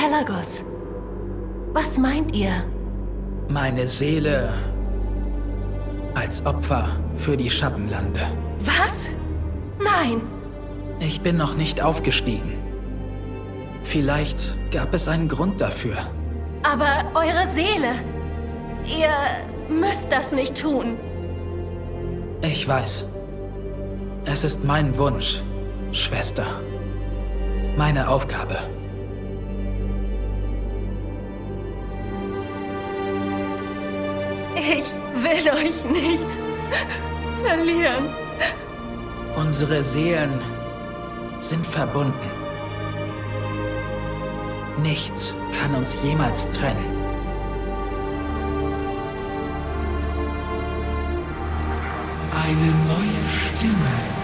Pelagos. Was meint ihr? Meine Seele als Opfer für die Schattenlande. Was? Nein! Ich bin noch nicht aufgestiegen. Vielleicht gab es einen Grund dafür. Aber eure Seele... Ihr müsst das nicht tun. Ich weiß. Es ist mein Wunsch, Schwester. Meine Aufgabe. Ich will euch nicht verlieren. Unsere Seelen sind verbunden. Nichts kann uns jemals trennen. Eine neue Stimme,